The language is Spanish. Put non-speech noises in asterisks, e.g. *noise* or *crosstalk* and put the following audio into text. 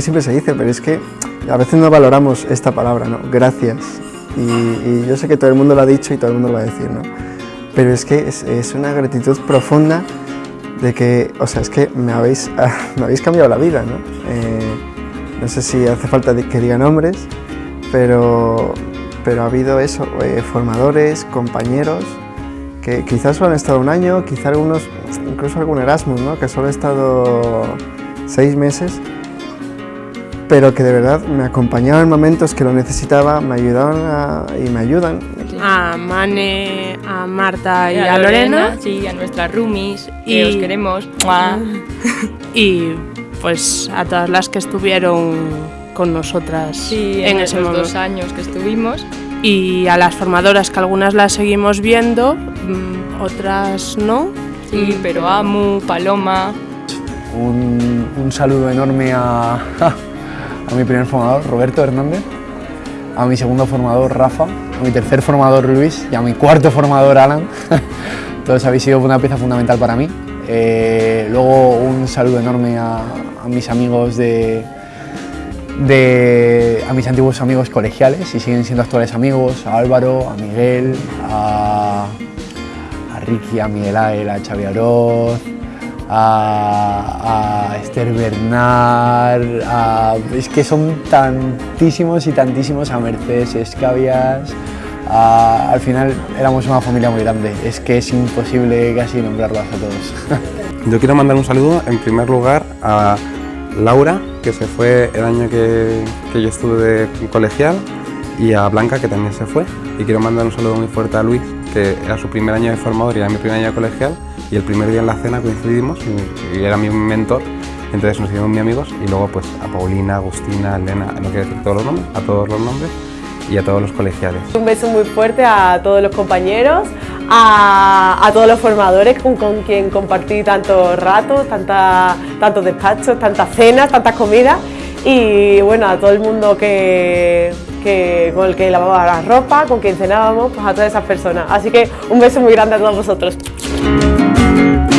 siempre se dice, pero es que a veces no valoramos esta palabra, ¿no? Gracias. Y, yo sé que todo el mundo lo ha dicho y todo el mundo lo va a decir, ¿no? Pero es que es, una gratitud profunda de que, o sea, es que me habéis, *laughs* me habéis cambiado la vida, ¿no? Eh, no sé si hace falta que diga nombres, pero, pero ha habido eso, eh, formadores, compañeros, que quizás solo han estado un año, quizás algunos, incluso algún Erasmus, ¿no? que solo ha estado seis meses, pero que de verdad me acompañaban en momentos que lo necesitaba, me ayudaban y me ayudan. A Mane, a Marta y, a, Lorena, Sí, a nuestras roomies, y os queremos. *laughs* y pues a todas las que estuvieron con nosotras en, esos dos años que estuvimos. Y a las formadoras que algunas las seguimos viendo, mm, otras no. Sí, pero Amu, Paloma. Un, un saludo enorme a, *laughs* a mi primer formador, Roberto Hernández, a mi segundo formador, Rafa, a mi tercer formador, Luis, y a mi cuarto formador, Alan. *laughs* Todos habéis sido una pieza fundamental para mí. Eh, luego un saludo enorme a, mis amigos de, de, a mis antiguos amigos colegiales y siguen siendo actuales amigos, a Álvaro, a Miguel, a, Ricky, a Miguel Ángel, a Xavi Aroz, a, Esther Bernard, es que son tantísimos y tantísimos, a Mercedes Escabias, al final éramos una familia muy grande, es que es imposible casi nombrarlos a todos. Yo quiero mandar un saludo en primer lugar a Laura, que se fue el año que, yo estuve de colegial, y a Blanca, que también se fue. Y quiero mandar un saludo muy fuerte a Luis, que era su primer año de formador y era mi primer año colegial, y el primer día en la cena coincidimos y, era mi mentor, entonces nos hicimos muy amigos y luego pues a Paulina, Agustina, Elena, no quiero decir todos los nombres, a todos los nombres y a todos los colegiales. Un beso muy fuerte a todos los compañeros, a, todos los formadores con, con, quien compartí tantos ratos, tanta, tantos despachos, tantas cenas, tantas comidas y bueno, a todo el mundo que, con el que lavaba la ropa, con quien cenábamos, pues a todas esas personas. Así que un beso muy grande a todos vosotros. Thank you.